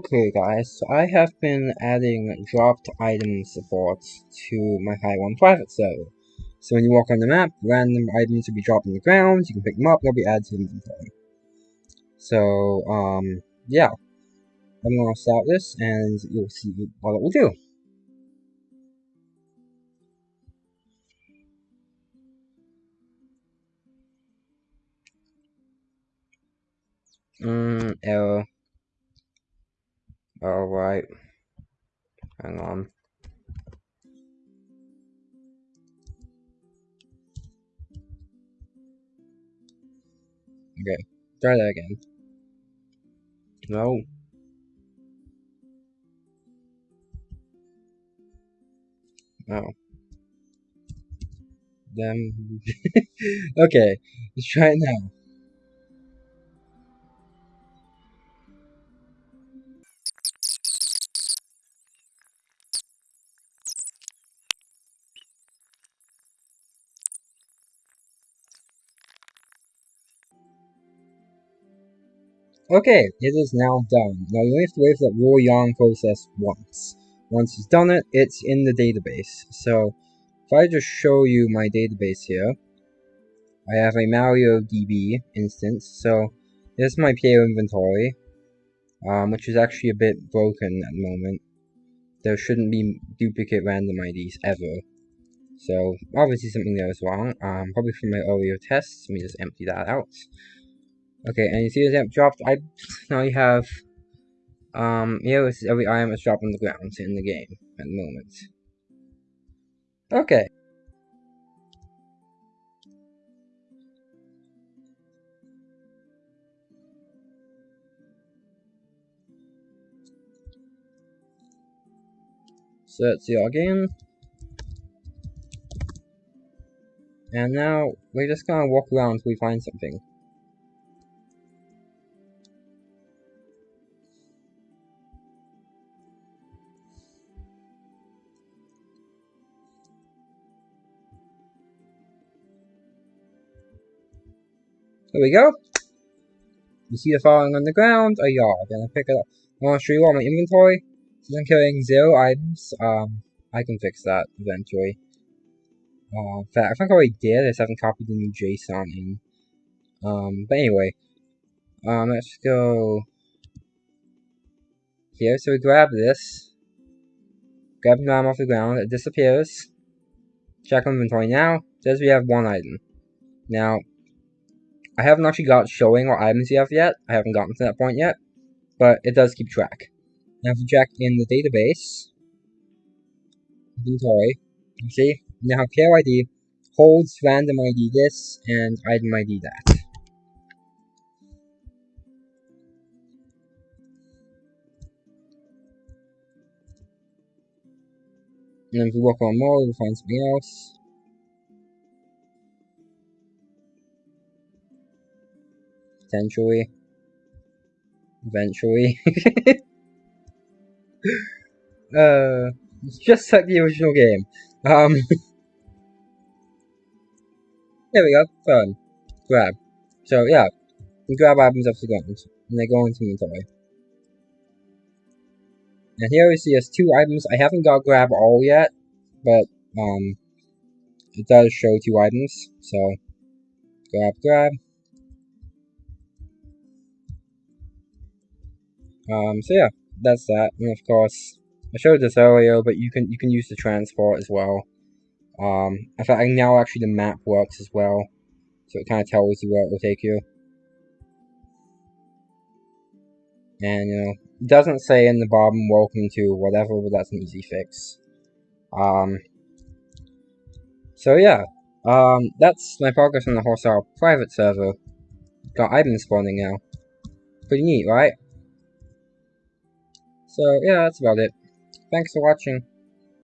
Okay guys, so I have been adding dropped item support to my High 1 private server. So when you walk on the map, random items will be dropped on the ground, you can pick them up, they'll be added to the inventory. So, um, yeah. I'm gonna start this and you'll see what it will do. Mm, error. Alright. Hang on. Okay, try that again. No. No. Then. okay, let's try it now. Okay, it is now done. Now you only have to wait for that raw yarn process once. Once it's done it, it's in the database. So, if I just show you my database here, I have a MariaDB instance. So, this is my player inventory, um, which is actually a bit broken at the moment. There shouldn't be duplicate random IDs ever. So, obviously something there is wrong. Um, probably from my earlier tests. Let me just empty that out. Okay, and you see the dropped. I now you have um here is every item is dropped on the ground in the game at the moment. Okay. So let's see again. And now we're just gonna walk around until we find something. There we go. You see the falling on the ground, a yard, and I pick it up. I want to show you all my inventory. Since I'm carrying zero items, um, I can fix that eventually. Uh, in fact, I think I already did, I just haven't copied the new JSON in. Um, but anyway, um, let's go here. So we grab this, grab the item off the ground, it disappears. Check inventory now, says we have one item. Now, I haven't actually got showing what items you have yet. I haven't gotten to that point yet. But it does keep track. Now if you check in the database, inventory, you see, now player ID, holds random ID this, and item ID that. And if we walk on more, we'll find something else. Potentially. Eventually. uh, it's just like the original game. Um, there we go, fun. Grab. So, yeah, you grab items off the ground, and they go into inventory. And here we see us two items. I haven't got grab all yet, but, um, it does show two items, so, grab, grab. Um, so yeah, that's that. And of course, I showed this earlier, but you can you can use the transport as well. Um, in fact, now actually the map works as well, so it kind of tells you where it will take you. And you know, it doesn't say in the bottom "Welcome to whatever," but that's an easy fix. Um, so yeah, um, that's my progress on the Hostile private server. Got items spawning now. Pretty neat, right? So yeah, that's about it. Thanks for watching.